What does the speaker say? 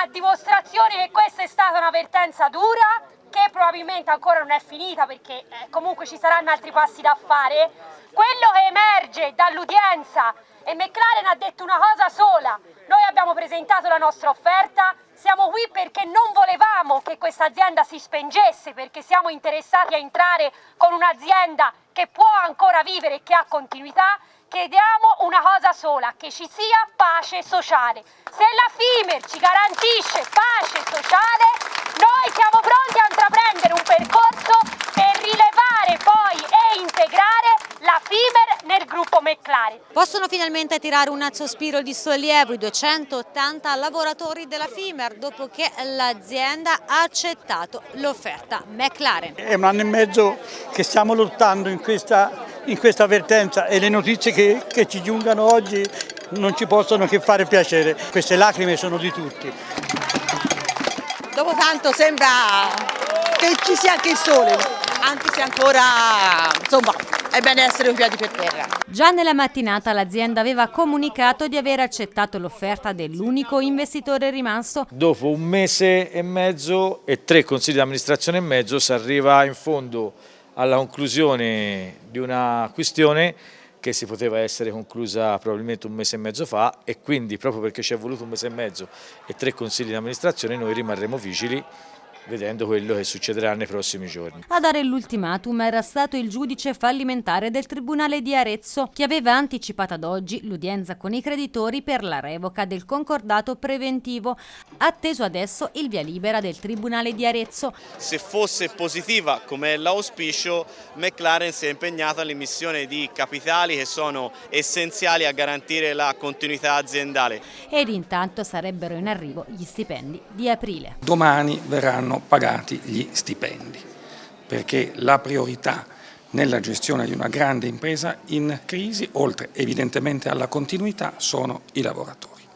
a dimostrazione che questa è stata una vertenza dura, che probabilmente ancora non è finita perché eh, comunque ci saranno altri passi da fare, quello che emerge dall'udienza e McLaren ha detto una cosa sola, noi abbiamo presentato la nostra offerta, siamo qui perché non volevamo che questa azienda si spengesse, perché siamo interessati a entrare con un'azienda che può ancora vivere e che ha continuità, chiediamo una cosa sola, che ci sia pace sociale. Se la FIMER ci garantisce pace sociale, noi siamo pronti McLaren. Possono finalmente tirare un sospiro di sollievo i 280 lavoratori della FIMER dopo che l'azienda ha accettato l'offerta McLaren. È un anno e mezzo che stiamo lottando in questa, in questa avvertenza e le notizie che, che ci giungano oggi non ci possono che fare piacere. Queste lacrime sono di tutti. Dopo tanto sembra che ci sia anche il sole, anche se ancora, insomma, è bene essere un piedi per terra. Già nella mattinata l'azienda aveva comunicato di aver accettato l'offerta dell'unico investitore rimasto. Dopo un mese e mezzo e tre consigli di amministrazione e mezzo si arriva in fondo alla conclusione di una questione che si poteva essere conclusa probabilmente un mese e mezzo fa e quindi proprio perché ci è voluto un mese e mezzo e tre consigli di amministrazione noi rimarremo vigili vedendo quello che succederà nei prossimi giorni. A dare l'ultimatum era stato il giudice fallimentare del Tribunale di Arezzo che aveva anticipato ad oggi l'udienza con i creditori per la revoca del concordato preventivo, atteso adesso il via libera del Tribunale di Arezzo. Se fosse positiva come è l'auspicio, McLaren si è impegnata all'emissione di capitali che sono essenziali a garantire la continuità aziendale. Ed intanto sarebbero in arrivo gli stipendi di aprile. Domani verranno pagati gli stipendi, perché la priorità nella gestione di una grande impresa in crisi, oltre evidentemente alla continuità, sono i lavoratori.